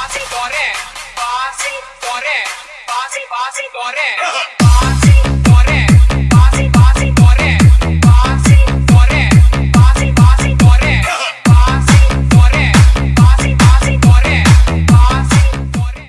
பாசி போறேன் பாசி போறேன் பாசி பாசி போறேன்